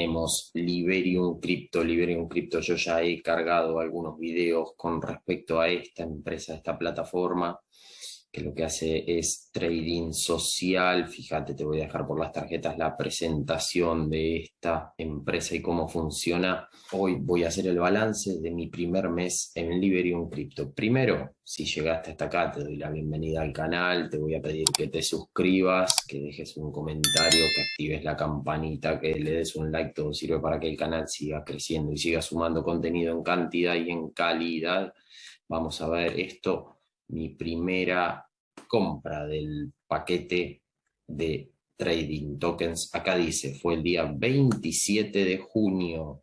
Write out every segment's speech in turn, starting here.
tenemos Liberium Crypto. Liberium Crypto yo ya he cargado algunos videos con respecto a esta empresa, esta plataforma que lo que hace es trading social. Fíjate, te voy a dejar por las tarjetas la presentación de esta empresa y cómo funciona. Hoy voy a hacer el balance de mi primer mes en Liberium Crypto. Primero, si llegaste hasta acá, te doy la bienvenida al canal, te voy a pedir que te suscribas, que dejes un comentario, que actives la campanita, que le des un like, todo sirve para que el canal siga creciendo y siga sumando contenido en cantidad y en calidad. Vamos a ver esto mi primera compra del paquete de trading tokens. Acá dice, fue el día 27 de junio.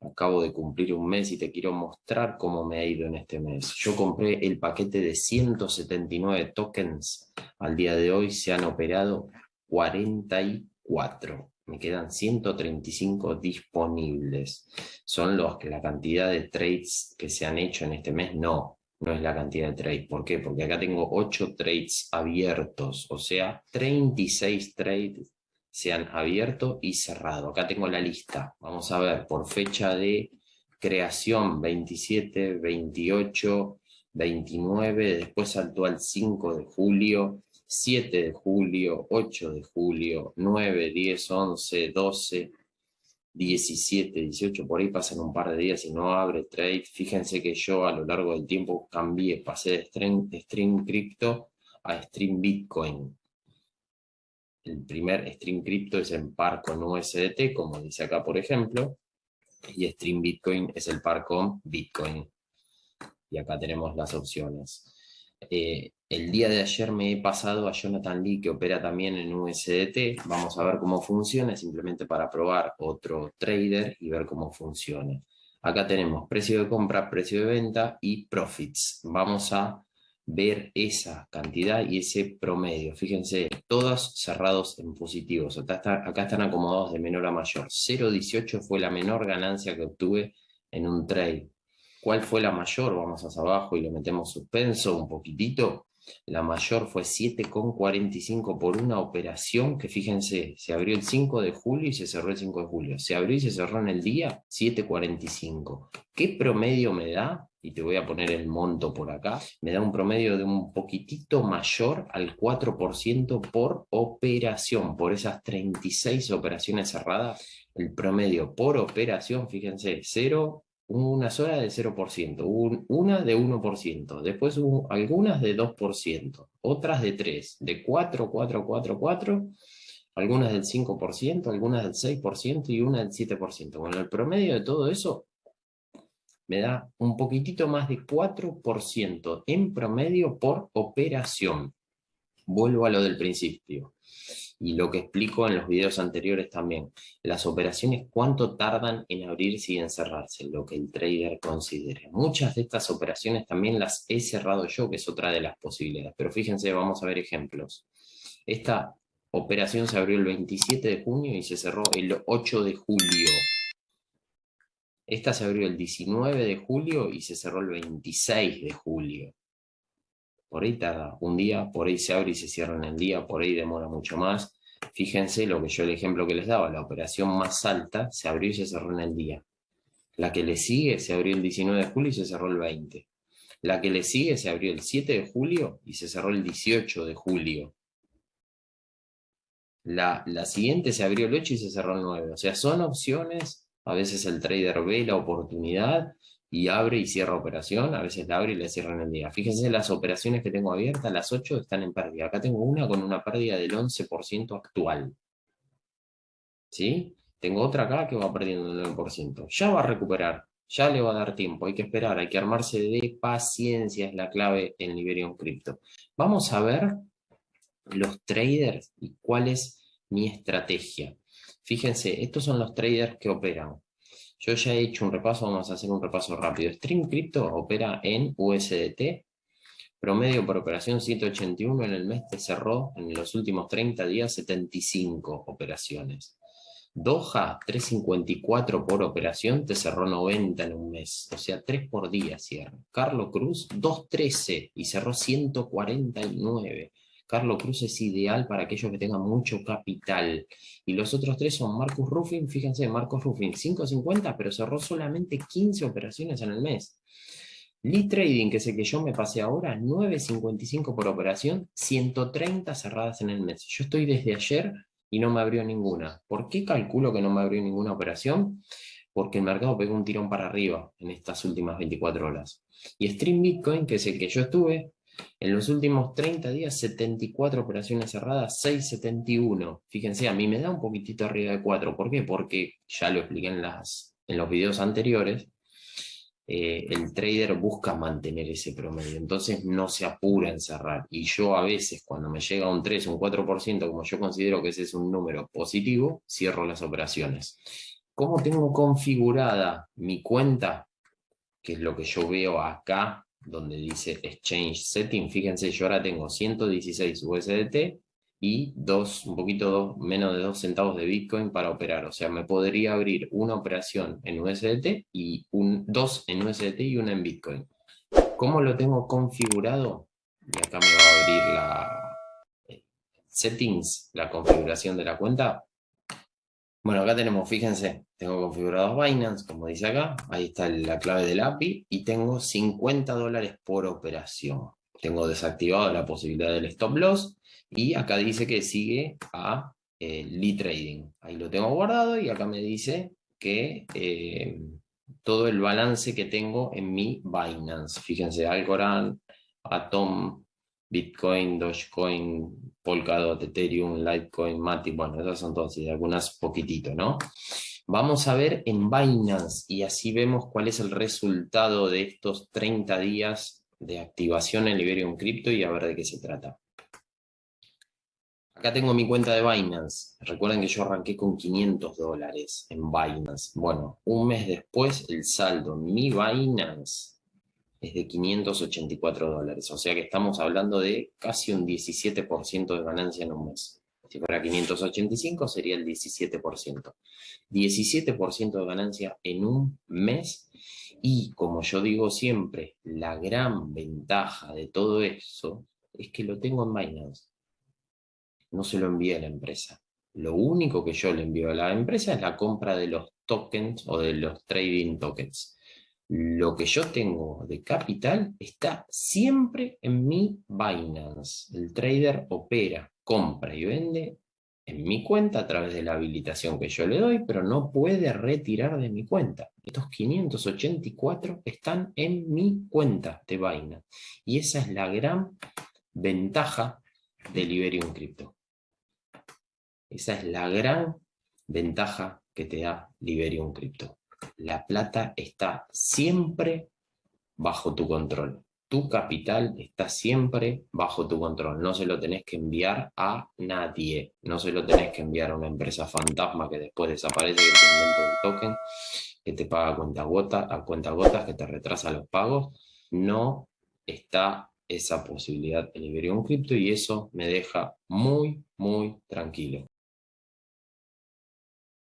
Acabo de cumplir un mes y te quiero mostrar cómo me ha ido en este mes. Yo compré el paquete de 179 tokens. Al día de hoy se han operado 44. Me quedan 135 disponibles. ¿Son los que la cantidad de trades que se han hecho en este mes? No, no es la cantidad de trades. ¿Por qué? Porque acá tengo 8 trades abiertos, o sea, 36 trades se han abierto y cerrado. Acá tengo la lista. Vamos a ver, por fecha de creación, 27, 28, 29, después saltó al 5 de julio, 7 de julio, 8 de julio, 9, 10, 11, 12, 17, 18, por ahí pasan un par de días y no abre trade. Fíjense que yo a lo largo del tiempo cambié, pasé de stream, stream crypto a stream bitcoin. El primer stream crypto es en par con USDT, como dice acá por ejemplo, y stream bitcoin es el par con bitcoin. Y acá tenemos las opciones. Eh, el día de ayer me he pasado a Jonathan Lee, que opera también en USDT. Vamos a ver cómo funciona, simplemente para probar otro trader y ver cómo funciona. Acá tenemos precio de compra, precio de venta y profits. Vamos a ver esa cantidad y ese promedio. Fíjense, todos cerrados en positivos. Acá están acomodados de menor a mayor. 0.18 fue la menor ganancia que obtuve en un trade. ¿Cuál fue la mayor? Vamos hacia abajo y le metemos suspenso un poquitito. La mayor fue 7,45 por una operación que fíjense, se abrió el 5 de julio y se cerró el 5 de julio. Se abrió y se cerró en el día 7,45. ¿Qué promedio me da? Y te voy a poner el monto por acá. Me da un promedio de un poquitito mayor al 4% por operación. Por esas 36 operaciones cerradas, el promedio por operación, fíjense, 0, una sola de 0%, una de 1%, después hubo algunas de 2%, otras de 3%, de 4, 4, 4, 4, algunas del 5%, algunas del 6% y una del 7%. Bueno, el promedio de todo eso me da un poquitito más de 4% en promedio por operación. Vuelvo a lo del principio y lo que explico en los videos anteriores también. Las operaciones, cuánto tardan en abrirse y en cerrarse, lo que el trader considere. Muchas de estas operaciones también las he cerrado yo, que es otra de las posibilidades. Pero fíjense, vamos a ver ejemplos. Esta operación se abrió el 27 de junio y se cerró el 8 de julio. Esta se abrió el 19 de julio y se cerró el 26 de julio. Por ahí tarda un día, por ahí se abre y se cierra en el día, por ahí demora mucho más. Fíjense lo que yo el ejemplo que les daba, la operación más alta se abrió y se cerró en el día. La que le sigue se abrió el 19 de julio y se cerró el 20. La que le sigue se abrió el 7 de julio y se cerró el 18 de julio. La, la siguiente se abrió el 8 y se cerró el 9. O sea, son opciones, a veces el trader ve la oportunidad y abre y cierra operación, a veces la abre y la cierra en el día. Fíjense las operaciones que tengo abiertas, las 8 están en pérdida. Acá tengo una con una pérdida del 11% actual. ¿Sí? Tengo otra acá que va perdiendo el 9%. Ya va a recuperar, ya le va a dar tiempo, hay que esperar, hay que armarse de paciencia, es la clave en Liberium Crypto. Vamos a ver los traders y cuál es mi estrategia. Fíjense, estos son los traders que operan. Yo ya he hecho un repaso, vamos a hacer un repaso rápido. Stream Crypto opera en USDT, promedio por operación 181, en el mes te cerró en los últimos 30 días 75 operaciones. Doha, 354 por operación, te cerró 90 en un mes, o sea, 3 por día cierra. Carlos Cruz, 213 y cerró 149. Carlos Cruz es ideal para aquellos que tengan mucho capital. Y los otros tres son Marcus Ruffin, fíjense, Marcus Ruffin 5.50, pero cerró solamente 15 operaciones en el mes. Lee Trading, que es el que yo me pasé ahora, 9.55 por operación, 130 cerradas en el mes. Yo estoy desde ayer y no me abrió ninguna. ¿Por qué calculo que no me abrió ninguna operación? Porque el mercado pegó un tirón para arriba en estas últimas 24 horas. Y Stream Bitcoin, que es el que yo estuve, en los últimos 30 días, 74 operaciones cerradas, 671. Fíjense, a mí me da un poquitito arriba de 4. ¿Por qué? Porque, ya lo expliqué en, las, en los videos anteriores, eh, el trader busca mantener ese promedio, entonces no se apura en cerrar. Y yo a veces, cuando me llega un 3, un 4%, como yo considero que ese es un número positivo, cierro las operaciones. ¿Cómo tengo configurada mi cuenta? Que es lo que yo veo acá, donde dice Exchange Setting. Fíjense, yo ahora tengo 116 USDT y dos, un poquito menos de 2 centavos de Bitcoin para operar. O sea, me podría abrir una operación en USDT y un, dos en USDT y una en Bitcoin. ¿Cómo lo tengo configurado? Y acá me va a abrir la eh, settings, la configuración de la cuenta. Bueno, acá tenemos, fíjense, tengo configurado Binance, como dice acá, ahí está la clave del API, y tengo 50 dólares por operación. Tengo desactivado la posibilidad del stop loss, y acá dice que sigue a eh, lead trading. Ahí lo tengo guardado y acá me dice que eh, todo el balance que tengo en mi Binance. Fíjense, Algorand, Atom, Bitcoin, Dogecoin, Polkadot, Ethereum, Litecoin, Matic, bueno, esas son todas y algunas poquitito, ¿no? Vamos a ver en Binance y así vemos cuál es el resultado de estos 30 días de activación en Liberium Crypto y a ver de qué se trata. Acá tengo mi cuenta de Binance. Recuerden que yo arranqué con 500 dólares en Binance. Bueno, un mes después el saldo en mi Binance es de 584 dólares. O sea que estamos hablando de casi un 17% de ganancia en un mes. Si fuera 585 sería el 17%. 17% de ganancia en un mes. Y como yo digo siempre, la gran ventaja de todo eso es que lo tengo en Binance no se lo envía a la empresa. Lo único que yo le envío a la empresa es la compra de los tokens o de los trading tokens. Lo que yo tengo de capital está siempre en mi Binance. El trader opera, compra y vende en mi cuenta a través de la habilitación que yo le doy, pero no puede retirar de mi cuenta. Estos 584 están en mi cuenta de Binance. Y esa es la gran ventaja de Liberium Crypto. Esa es la gran ventaja que te da Liberium Crypto. La plata está siempre bajo tu control. Tu capital está siempre bajo tu control. No se lo tenés que enviar a nadie. No se lo tenés que enviar a una empresa fantasma que después desaparece, que te inventa un token, que te paga cuenta, gota, a cuenta gotas, que te retrasa los pagos. No está esa posibilidad en Liberium Crypto y eso me deja muy, muy tranquilo.